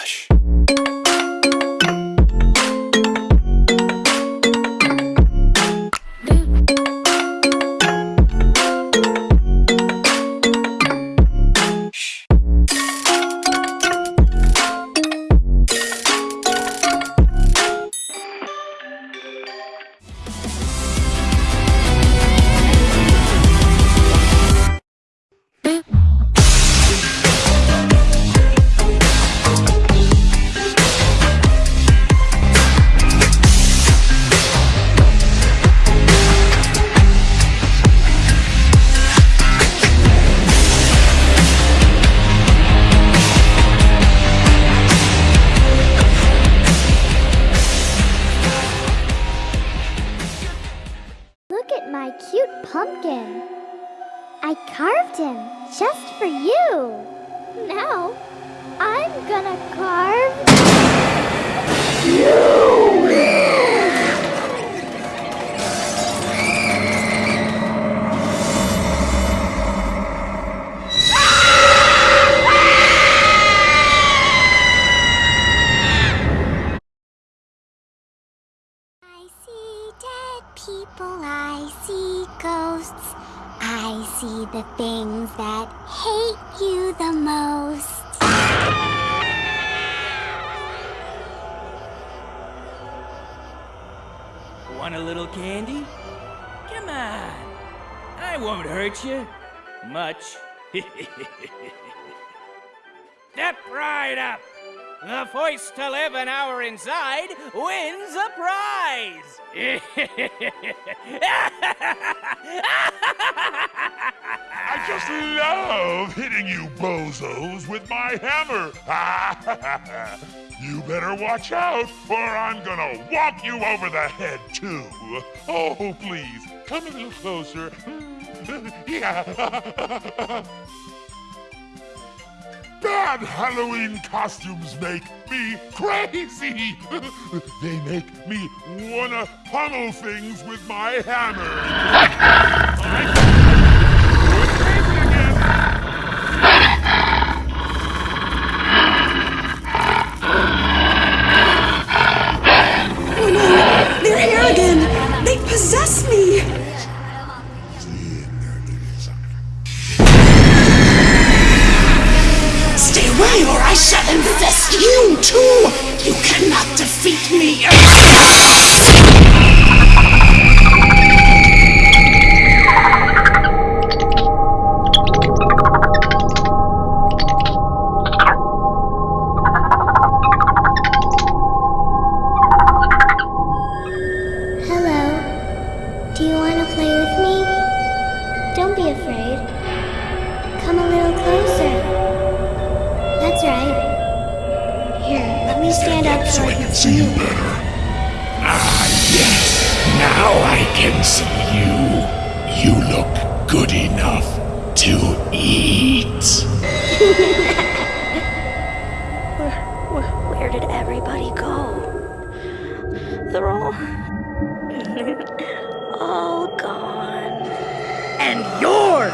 Relaxa. I carved him just for you. Now, I'm gonna carve. I see dead people, I see ghosts. I see the things that hate you the most. Want a little candy? Come on. I won't hurt you. Much. Step right up. The first to live an hour inside wins a prize. I just love hitting you bozos with my hammer. you better watch out, or I'm gonna whop you over the head, too. Oh, please, come a little closer. yeah. Halloween costumes make me crazy. they make me wanna pummel things with my hammer. Or I shall infest you too! You cannot defeat me! Hello. Do you want to play with me? Don't be afraid. Come a little Me stand up so I can see you better. Ah, yes. Now I can see you. You look good enough to eat. where, where, where did everybody go? They're all... all gone. And you're